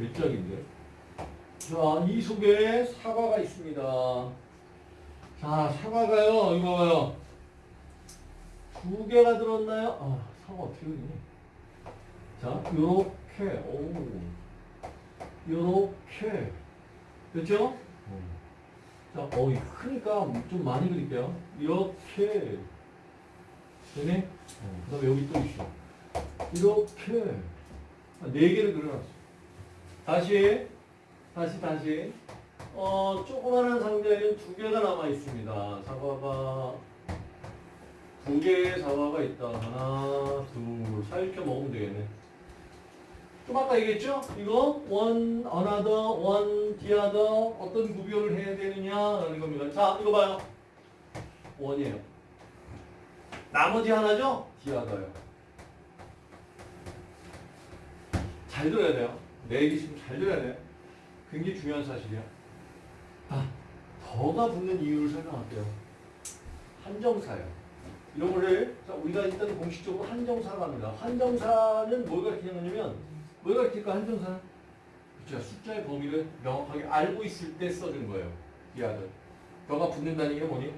괴짝인데. 자, 이 속에 사과가 있습니다. 자, 사과가요, 이거 봐요. 두 개가 들었나요? 아, 사과 어떻게 그리니? 자, 요렇게, 오. 요렇게. 됐죠? 자, 어이, 크니까 좀 많이 그릴게요. 이렇게. 되네? 그 다음에 여기 또 있어. 이렇게. 아, 네 개를 그려놨어. 다시, 다시, 다시. 어, 조그마한 상자에는 두 개가 남아 있습니다. 사과가 두 개의 사과가 있다. 하나, 둘, 살짝 먹으면 되겠네. 좀 아까 얘기했죠? 이거 one, another, one, the other 어떤 구별을 해야 되느냐라는 겁니다. 자, 이거 봐요. one이에요. 나머지 하나죠? other요. 잘 들어야 돼요. 내 얘기 지금 잘 들어야 돼요. 굉장히 중요한 사실이야. 아, 더가 붙는 이유를 설명할게요. 한정사예요. 이런 거를 자, 우리가 일단 공식적으로 한정사라고 합니다. 한정사는 뭘 가르치냐면 뭘 가르칠까 한정사는? 그렇죠. 숫자의 범위를 명확하게 알고 있을 때 써준 거예요. 이 아들. 더가 붙는다는 게 뭐니?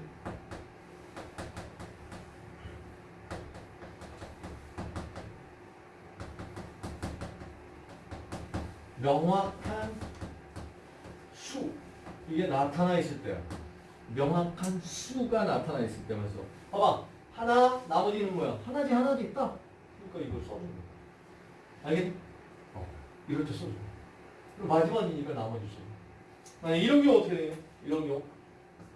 명확한 수 이게 나타나 있을 때야. 명확한 수가 나타나 있을 때면서 봐봐 하나 나머지는 뭐야? 하나지 하나지 있다. 그러니까 이걸 써준 거야. 알겠니? 어, 이럴 때 써줘. 그리고 마지막이니까 나머지 써. 아니 이런 경우 어떻게 되냐? 이런 경우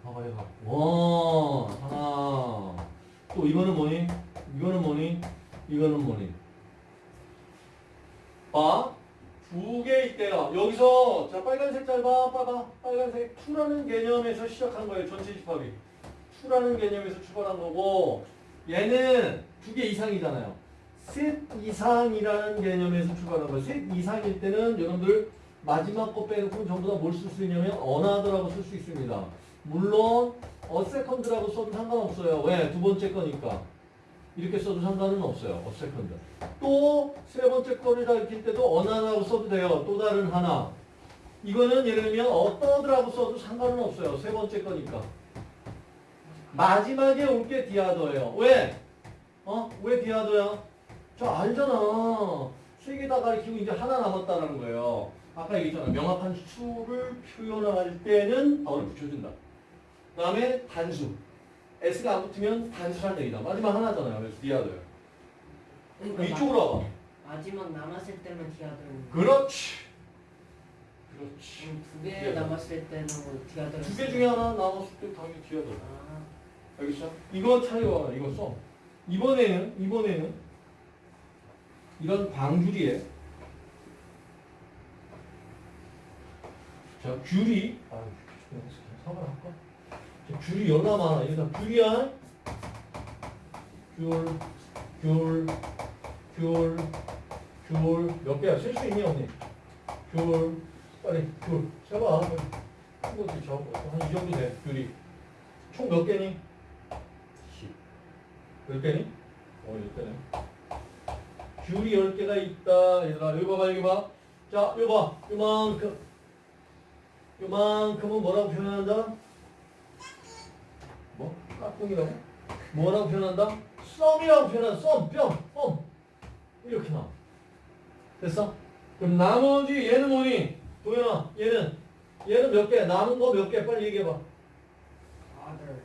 봐봐 얘가 와 하나 또 이거는 뭐니? 이거는 뭐니? 이거는 뭐니? 봐. 두 개일 때요. 여기서 자 빨간색 짧아 봐봐 빨간색 2라는 개념에서 시작한 거예요. 전체 집합이 2라는 개념에서 출발한 거고 얘는 두 개 이상이잖아요. 셋 이상이라는 개념에서 출발한 거예요. 셋 이상일 때는 여러분들 마지막 거 빼놓고 전부 다 뭘 쓸 수 있냐면 another라고 쓸 수 있습니다. 물론 a second라고 써도 상관없어요. 왜? 두 번째 거니까. 이렇게 써도 상관은 없어요. a second. 또 세 번째 거를 가르칠 때도 another라고 써도 돼요. 또 다른 하나. 이거는 예를 들면 a third라고 써도 상관은 없어요. 세 번째 거니까. 마지막에 올 게 디아더예요. 왜? 어? 왜 디아더야? 저 알잖아. 세 개 다 가르치고 이제 하나 남았다는 거예요. 아까 얘기했잖아. 명확한 수를 표현할 때는 the를 붙여준다. 그 다음에 단수. S가 안 붙으면 단수란 얘기다. 마지막 하나잖아요. 그래서 the other예요. 그러니까 이쪽으로 와봐. 마, 마지막 남았을 때만 the other는 그렇지. 그렇지. 두개 the other. 남았을 때는 뭐 the other 두 개 중에 하나 남았을 때 당연히 the other. 아, 알겠어? 이거 차이와 이거 써. 이번에는 이번에는 이런 방줄이에 자 귤이 아 사과 할까? 자, 귤이 열나 많아. 다 귤이야. 귤, 귤, 귤, 귤. 몇 개야? 셀 수 있니 언니? 귤, 빨리 귤. 세봐. 큰 것도 적고 한이 정도 돼. 귤이. 총 몇 개니? 10. 10개니? 어, 10개네. 귤이 10개가 있다. 얘들아, 여기 봐봐, 여기 봐. 자, 여기 봐. 요만큼. 요만큼은 뭐라고 표현한다? 뭐? 깍꿍이라고? 뭐라고 표현한다? 썸이라고 표현한다. 썸, 뿅, 썸. 이렇게 나와. 됐어? 그럼 나머지 얘는 뭐니? 도현아, 얘는 얘는 몇 개? 남은 거 몇 개? 빨리 얘기해봐. 아들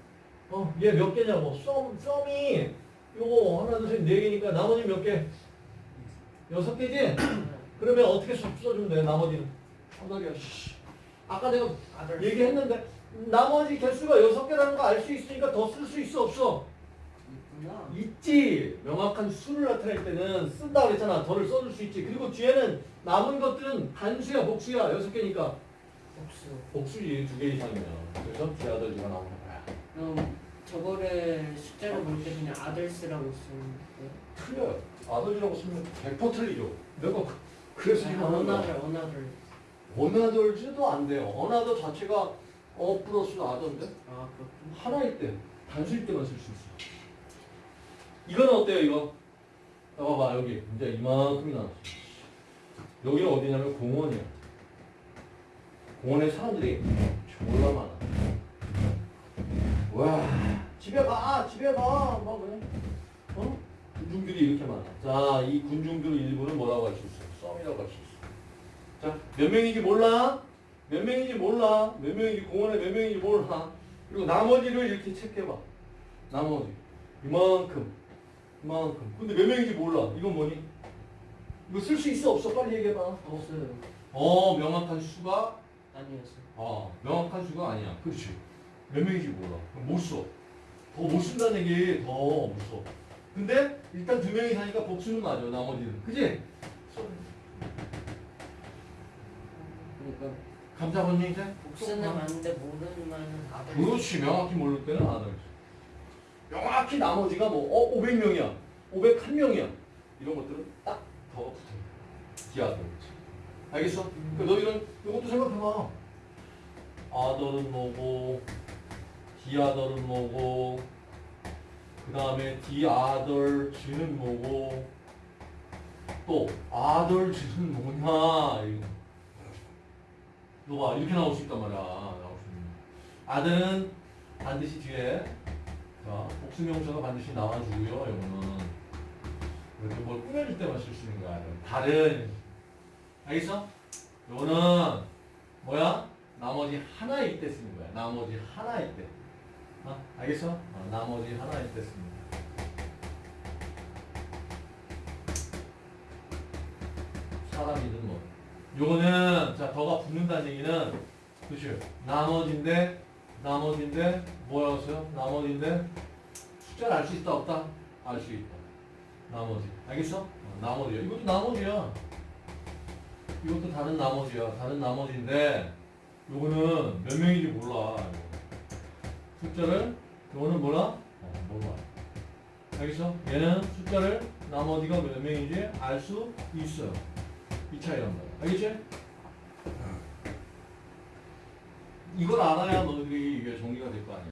어, 얘 몇 개냐고. 썸, 썸이 요거 하나, 둘, 셋, 네 개니까 나머지 몇 개? 여섯 개지? 그러면 어떻게 써- 써주면 돼, 나머지는? 깜짝이야, 씨. 아까 내가 아들 얘기했는데, 나머지 개수가 여섯 개라는 거 알 수 있으니까 더 쓸 수 있어, 없어? 있구나 있지. 명확한 수를 나타낼 때는 쓴다 그랬잖아. 더를 써줄 수 있지. 그리고 뒤에는 남은 것들은 단수야, 복수야. 여섯 개니까. 복수 복수지, 두 개 이상이면. 그래서 디아더지가 나오는 거야. 그럼 저거를 숫자를 볼때 그냥 아들 쓰라고 쓰는 거예요? 틀려요. 아들이라고 쓰면 100% 틀리죠. 내가 그- 그래서 지금 하는 거야. 언어를 언어를 어나더즈도 안 돼요. 어나더 자체가 어 플러스 아더인데 아 그렇군 하나일 때 단수일 때만 쓸 수 있어. 이건 어때요 이거? 자, 봐봐 여기 이제 이만큼이 나왔어. 여기는 어디냐면 공원이야. 공원에 사람들이 졸라 많아. 와, 집에 가, 집에 가, 막 그래. 어? 군중들이 이렇게 많아. 자, 이 군중들 일부는 뭐라고 할 수 있어? 썸이라고 할 수 있어. 자, 몇 명인지 몰라? 몇 명인지 몰라? 몇 명인지 공원에 몇 명인지 몰라? 그리고 나머지를 이렇게 체크해봐. 나머지. 이만큼. 이만큼. 근데 몇 명인지 몰라. 이건 뭐니? 이거 쓸 수 있어 없어? 빨리 얘기해봐. 없어요. 어, 명확한 수가 아니었어요. 어, 명확한 수가 아니야. 그렇지. 몇 명인지 몰라. 그럼 못 써. 더 못 쓴다는 얘기 더못 써. 근데 일단 두 명이 사니까 복수는 맞아. 나머지는. 그지? 써. 그러니까 감사원님 이제? 복수는 맞는데 모르는 말은 아들. 그렇지. 명확히 모를 때는 안 하지. 명확히 나머지가 뭐, 어, 500명이야. 501명이야. 이런 것들은 딱 더 붙어. 기하들. 알겠어? 그 너희는 이것도 생각해봐. 아들은 뭐고, 디아들은 뭐고, 그 다음에 디아들 쥐는 뭐고, 또 아들 쥐는 뭐냐, 이거. 너봐 이렇게 나올 수 있단 말이야. 나올 수 있는. 아들은 반드시 뒤에 자 복수명사가 반드시 나와주고요. 이거는 이렇게 뭘 꾸며줄 때만 쓸 수 있는 거야. 다른 알겠어? 이거는 뭐야? 나머지 하나일 때 쓰는 거야. 나머지 하나일 때. 어? 알겠어? 어, 나머지 하나일 때 쓰는 거야. 사람이든 뭐. 요거는 자 더가 붙는다는 얘기는 그치 나머지인데 나머지인데 뭐였어요? 나머지인데 숫자를 알 수 있다 없다? 알 수 있다 나머지 알겠어? 어, 나머지야 이것도 나머지야 이것도 다른 나머지야 다른 나머지인데 요거는 몇 명인지 몰라 이거. 숫자를 요거는 뭐라? 어, 몰라 알겠어? 얘는 숫자를 나머지가 몇 명인지 알 수 있어요 이 차이란 말이야. 알겠지? 이걸 알아야 너희들이 이게 정리가 될 거 아니야.